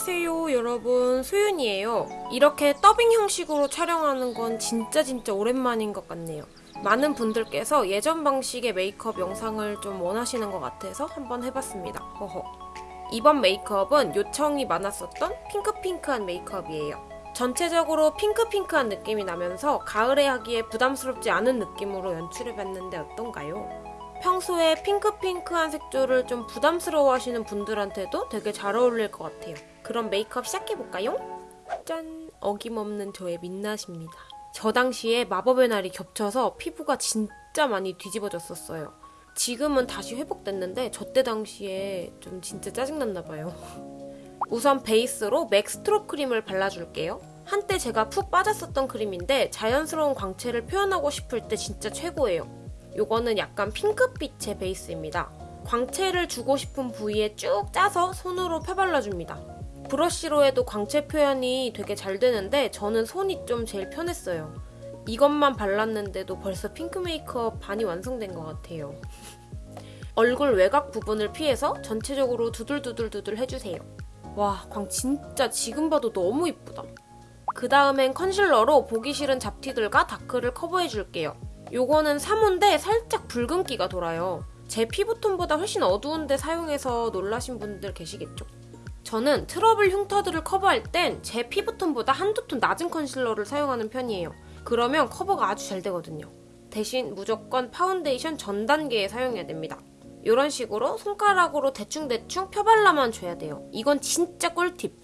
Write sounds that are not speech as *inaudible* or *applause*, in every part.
안녕하세요 여러분. 소윤이에요. 이렇게 더빙 형식으로 촬영하는 건 진짜 진짜 오랜만인 것 같네요. 많은 분들께서 예전 방식의 메이크업 영상을 좀 원하시는 것 같아서 한번 해봤습니다. 허허. 이번 메이크업은 요청이 많았었던 핑크핑크한 메이크업이에요. 전체적으로 핑크핑크한 느낌이 나면서 가을에 하기에 부담스럽지 않은 느낌으로 연출해봤는데 어떤가요? 평소에 핑크핑크한 색조를 좀 부담스러워 하시는 분들한테도 되게 잘 어울릴 것 같아요. 그럼 메이크업 시작해볼까요? 짠! 어김없는 저의 민낯입니다. 저 당시에 마법의 날이 겹쳐서 피부가 진짜 많이 뒤집어졌었어요. 지금은 다시 회복됐는데 저때 당시에 좀 진짜 짜증났나 봐요. *laughs* 우선 베이스로 맥 스트로 크림을 발라줄게요. 한때 제가 푹 빠졌었던 크림인데 자연스러운 광채를 표현하고 싶을 때 진짜 최고예요. 요거는 약간 핑크빛의 베이스입니다. 광채를 주고 싶은 부위에 쭉 짜서 손으로 펴발라줍니다. 브러쉬로 해도 광채 표현이 되게 잘 되는데 저는 손이 좀 제일 편했어요. 이것만 발랐는데도 벌써 핑크 메이크업 반이 완성된 것 같아요. 얼굴 외곽 부분을 피해서 전체적으로 두들두들두들 해주세요. 와, 광 진짜 지금 봐도 너무 이쁘다. 그 다음엔 컨실러로 보기 싫은 잡티들과 다크를 커버해줄게요. 요거는 3호인데 살짝 붉은기가 돌아요. 제 피부톤보다 훨씬 어두운데 사용해서 놀라신 분들 계시겠죠? 저는 트러블 흉터들을 커버할 땐 제 피부톤보다 한두 톤 낮은 컨실러를 사용하는 편이에요. 그러면 커버가 아주 잘 되거든요. 대신 무조건 파운데이션 전 단계에 사용해야 됩니다. 이런 식으로 손가락으로 대충대충 펴발라만 줘야 돼요. 이건 진짜 꿀팁.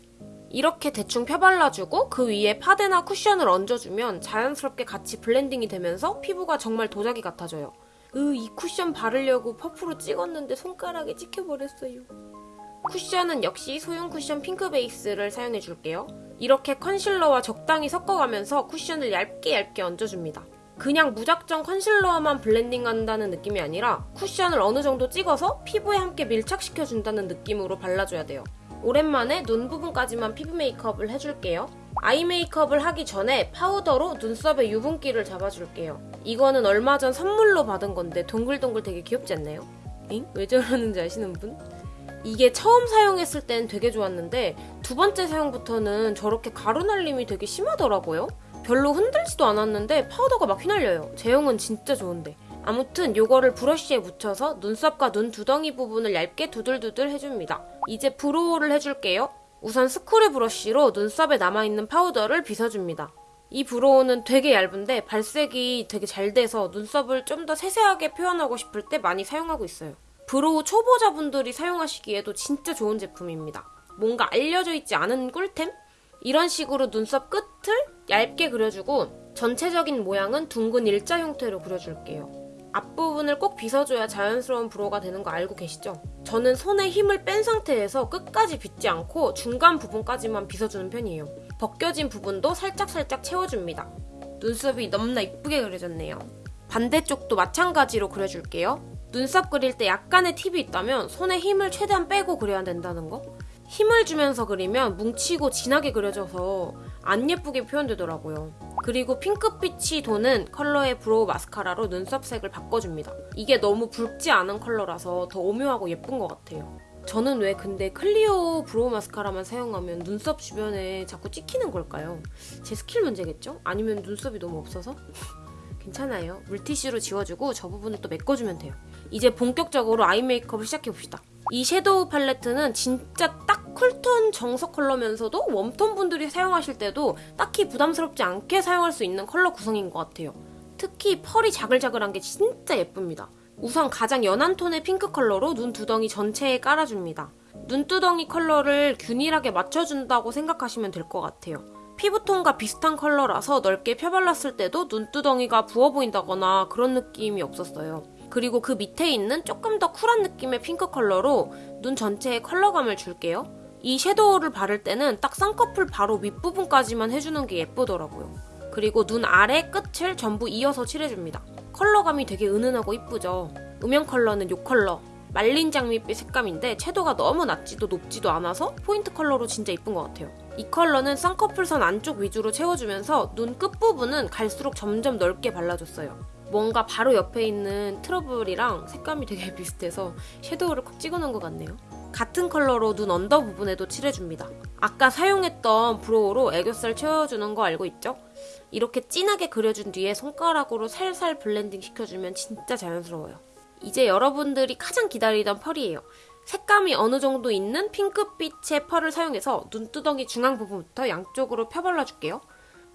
이렇게 대충 펴발라주고 그 위에 파데나 쿠션을 얹어주면 자연스럽게 같이 블렌딩이 되면서 피부가 정말 도자기 같아져요. 으, 이 쿠션 바르려고 퍼프로 찍었는데 손가락에 찍혀버렸어요. 쿠션은 역시 소형 쿠션 핑크 베이스를 사용해줄게요. 이렇게 컨실러와 적당히 섞어가면서 쿠션을 얇게 얇게 얹어줍니다. 그냥 무작정 컨실러만 블렌딩한다는 느낌이 아니라 쿠션을 어느 정도 찍어서 피부에 함께 밀착시켜준다는 느낌으로 발라줘야 돼요. 오랜만에 눈 부분까지만 피부 메이크업을 해줄게요. eye 메이크업을 하기 전에 파우더로 눈썹의 유분기를 잡아줄게요. 이거는 얼마 전 선물로 받은 건데 동글동글 되게 귀엽지 않나요? 엥? 왜 저러는지 아시는 분? 이게 처음 사용했을 땐 되게 좋았는데 두 번째 사용부터는 저렇게 가루 날림이 되게 심하더라고요. 별로 흔들지도 않았는데 파우더가 막 휘날려요. 제형은 진짜 좋은데. 아무튼 요거를 브러쉬에 묻혀서 눈썹과 눈 두덩이 부분을 얇게 두들두들 해줍니다. 이제 brow를 해줄게요. 우선 스크류 브러쉬로 눈썹에 남아있는 파우더를 빗어줍니다. 이 brow는 되게 얇은데 발색이 되게 잘 돼서 눈썹을 좀 더 세세하게 표현하고 싶을 때 많이 사용하고 있어요. brow 초보자분들이 사용하시기에도 진짜 좋은 제품입니다. 뭔가 알려져 있지 않은 꿀템? 이런 식으로 눈썹 끝을 얇게 그려주고 전체적인 모양은 둥근 일자 형태로 그려줄게요. 앞부분을 꼭 빗어줘야 자연스러운 brow가 되는 거 알고 계시죠? 저는 손에 힘을 뺀 상태에서 끝까지 빗지 않고 중간 부분까지만 빗어주는 편이에요. 벗겨진 부분도 살짝살짝 채워줍니다. 눈썹이 너무나 이쁘게 그려졌네요. 반대쪽도 마찬가지로 그려줄게요. 눈썹 그릴 때 약간의 팁이 있다면 손에 힘을 최대한 빼고 그려야 된다는 거? 힘을 주면서 그리면 뭉치고 진하게 그려져서 안 예쁘게 표현되더라고요. 그리고 핑크빛이 도는 컬러의 brow 마스카라로 눈썹 색을 바꿔줍니다. 이게 너무 붉지 않은 컬러라서 더 오묘하고 예쁜 것 같아요. 저는 왜 근데 클리오 brow 마스카라만 사용하면 눈썹 주변에 자꾸 찍히는 걸까요? 제 스킬 문제겠죠? 아니면 눈썹이 너무 없어서? *laughs* 괜찮아요. 물티슈로 지워주고 저 부분을 또 메꿔주면 돼요. 이제 본격적으로 eye 메이크업을 시작해봅시다. 이 섀도우 팔레트는 진짜 딱 쿨톤 정석 컬러면서도 웜톤 분들이 사용하실 때도 딱히 부담스럽지 않게 사용할 수 있는 컬러 구성인 것 같아요. 특히 펄이 자글자글한 게 진짜 예쁩니다. 우선 가장 연한 톤의 핑크 컬러로 눈 두덩이 전체에 깔아줍니다. 눈두덩이 컬러를 균일하게 맞춰준다고 생각하시면 될 것 같아요. 피부톤과 비슷한 컬러라서 넓게 펴발랐을 때도 눈두덩이가 부어 보인다거나 그런 느낌이 없었어요. 그리고 그 밑에 있는 조금 더 쿨한 느낌의 핑크 컬러로 눈 전체에 컬러감을 줄게요. 이 섀도우를 바를 때는 딱 쌍꺼풀 바로 윗부분까지만 해주는 게 예쁘더라고요. 그리고 눈 아래 끝을 전부 이어서 칠해줍니다. 컬러감이 되게 은은하고 이쁘죠? 음영 컬러는 이 컬러. 말린 장미빛 색감인데 채도가 너무 낮지도 높지도 않아서 포인트 컬러로 진짜 이쁜 것 같아요. 이 컬러는 쌍꺼풀선 안쪽 위주로 채워주면서 눈 끝부분은 갈수록 점점 넓게 발라줬어요. 뭔가 바로 옆에 있는 트러블이랑 색감이 되게 *laughs* 비슷해서 섀도우를 콕 찍어놓은 것 같네요. 같은 컬러로 눈 under 부분에도 칠해줍니다. 아까 사용했던 brow로 애교살 채워주는 거 알고 있죠? 이렇게 진하게 그려준 뒤에 손가락으로 살살 블렌딩 시켜주면 진짜 자연스러워요. 이제 여러분들이 가장 기다리던 펄이에요. 색감이 어느 정도 있는 핑크빛의 펄을 사용해서 눈두덩이 중앙 부분부터 양쪽으로 펴발라줄게요.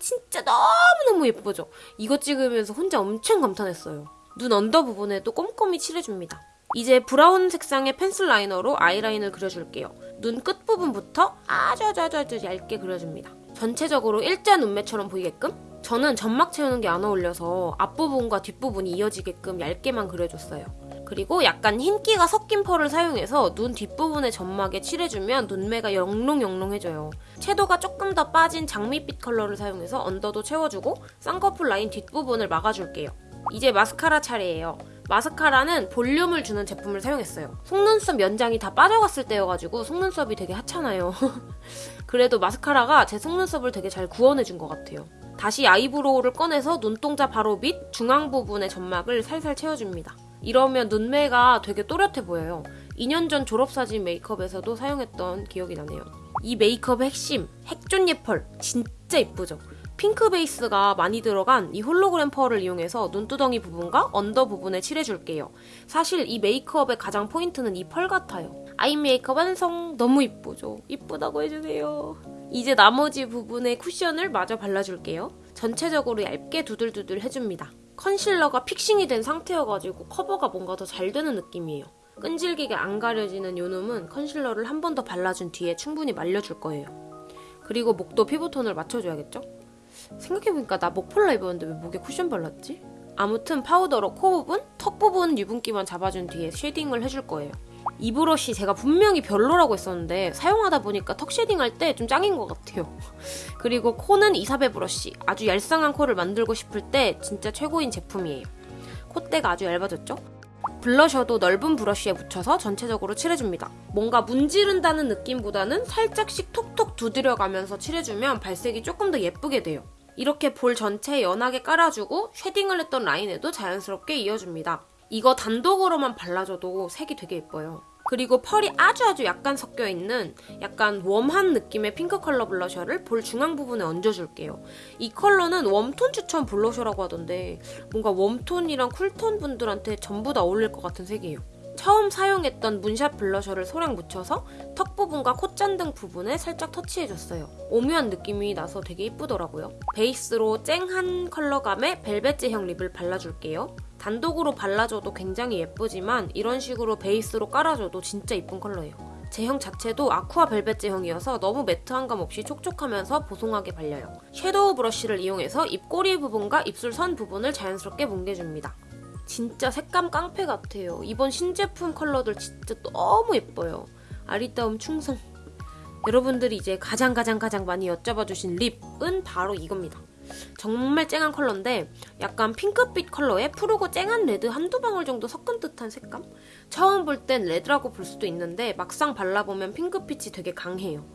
진짜 너무너무 예쁘죠? 이거 찍으면서 혼자 엄청 감탄했어요. 눈 언더 부분에도 꼼꼼히 칠해줍니다. 이제 브라운 색상의 펜슬 라이너로 아이라인을 그려줄게요. 눈 끝부분부터 아주 아주 아주, 아주 얇게 그려줍니다. 전체적으로 일자 눈매처럼 보이게끔 저는 점막 채우는 게 안 어울려서 앞부분과 뒷부분이 이어지게끔 얇게만 그려줬어요. 그리고 약간 흰기가 섞인 펄을 사용해서 눈 뒷부분의 점막에 칠해주면 눈매가 영롱영롱해져요. 채도가 조금 더 빠진 장미빛 컬러를 사용해서 언더도 채워주고 쌍꺼풀 라인 뒷부분을 막아줄게요. 이제 마스카라 차례예요. 마스카라는 볼륨을 주는 제품을 사용했어요. 속눈썹 연장이 다 빠져갔을 때여가지고 속눈썹이 되게 하찮아요. *laughs* 그래도 마스카라가 제 속눈썹을 되게 잘 구원해준 것 같아요. 다시 아이브로우를 꺼내서 눈동자 바로 밑 중앙 부분의 점막을 살살 채워줍니다. 이러면 눈매가 되게 또렷해 보여요. 2년 전 졸업사진 메이크업에서도 사용했던 기억이 나네요. 이 메이크업의 핵심, 핵존예 펄. 진짜 이쁘죠? 핑크 베이스가 많이 들어간 이 홀로그램 펄을 이용해서 눈두덩이 부분과 언더 부분에 칠해줄게요. 사실 이 메이크업의 가장 포인트는 이 펄 같아요. 아이 메이크업 완성! 너무 이쁘죠? 이쁘다고 해주세요. 이제 나머지 부분에 쿠션을 마저 발라줄게요. 전체적으로 얇게 두들두들 해줍니다. 컨실러가 fixing이 된 상태여가지고 커버가 뭔가 더 잘 되는 느낌이에요. 끈질기게 안 가려지는 요 놈은 컨실러를 한 번 더 발라준 뒤에 충분히 말려줄 거예요. 그리고 목도 피부톤을 맞춰줘야겠죠? 생각해보니까 나 목폴라 입었는데 왜 목에 쿠션 발랐지? 아무튼 파우더로 코 부분, 턱 부분 유분기만 잡아준 뒤에 쉐딩을 해줄 거예요. 이 브러쉬 제가 분명히 별로라고 했었는데 사용하다 보니까 턱 쉐딩 할 때 좀 짱인 것 같아요. *laughs* 그리고 코는 이사배 브러쉬. 아주 얄쌍한 코를 만들고 싶을 때 진짜 최고인 제품이에요. 콧대가 아주 얇아졌죠? 블러셔도 넓은 브러쉬에 묻혀서 전체적으로 칠해줍니다. 뭔가 문지른다는 느낌보다는 살짝씩 톡톡 두드려가면서 칠해주면 발색이 조금 더 예쁘게 돼요. 이렇게 볼 전체에 연하게 깔아주고 쉐딩을 했던 라인에도 자연스럽게 이어줍니다. 이거 단독으로만 발라줘도 색이 되게 예뻐요. 그리고 펄이 아주 아주 약간 섞여 있는 약간 웜한 느낌의 핑크 컬러 블러셔를 볼 중앙 부분에 얹어줄게요. 이 컬러는 웜톤 추천 블러셔라고 하던데 뭔가 웜톤이랑 쿨톤 분들한테 전부 다 어울릴 것 같은 색이에요. 처음 사용했던 문샷 블러셔를 소량 묻혀서 턱 부분과 콧잔등 부분에 살짝 터치해줬어요. 오묘한 느낌이 나서 되게 이쁘더라고요. 베이스로 쨍한 컬러감의 벨벳 제형 립을 발라줄게요. 단독으로 발라줘도 굉장히 예쁘지만 이런 식으로 베이스로 깔아줘도 진짜 이쁜 컬러예요. 제형 자체도 아쿠아 벨벳 제형이어서 너무 매트한 감 없이 촉촉하면서 보송하게 발려요. 섀도우 브러쉬를 이용해서 입꼬리 부분과 입술 선 부분을 자연스럽게 뭉개줍니다. 진짜 색감 깡패 같아요. 이번 신제품 컬러들 진짜 너무 예뻐요. 아리따움 충성. 여러분들이 이제 가장 가장 가장 많이 여쭤봐 주신 립은 바로 이겁니다. 정말 쨍한 컬러인데 약간 핑크빛 컬러에 푸르고 쨍한 레드 한두 방울 정도 섞은 듯한 색감? 처음 볼 땐 레드라고 볼 수도 있는데 막상 발라보면 핑크빛이 되게 강해요.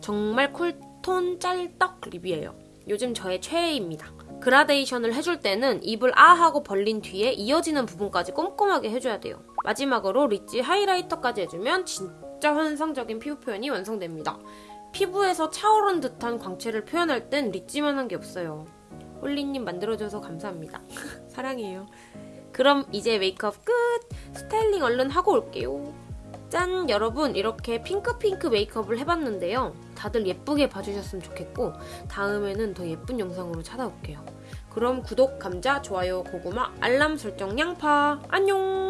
정말 쿨톤 찰떡 립이에요. 요즘 저의 최애입니다. 그라데이션을 해줄 때는 입을 아 하고 벌린 뒤에 이어지는 부분까지 꼼꼼하게 해줘야 돼요. 마지막으로 리치 하이라이터까지 해주면 진짜 환상적인 피부 표현이 완성됩니다. 피부에서 차오른 듯한 광채를 표현할 땐 리치만한 게 없어요. 홀리님 만들어줘서 감사합니다. *laughs* 사랑해요. 그럼 이제 메이크업 끝! 스타일링 얼른 하고 올게요. 짠! 여러분 이렇게 핑크핑크 메이크업을 해봤는데요. 다들 예쁘게 봐주셨으면 좋겠고 다음에는 더 예쁜 영상으로 찾아올게요. 그럼 구독, 감자, 좋아요, 고구마, 알람 설정, 양파 안녕!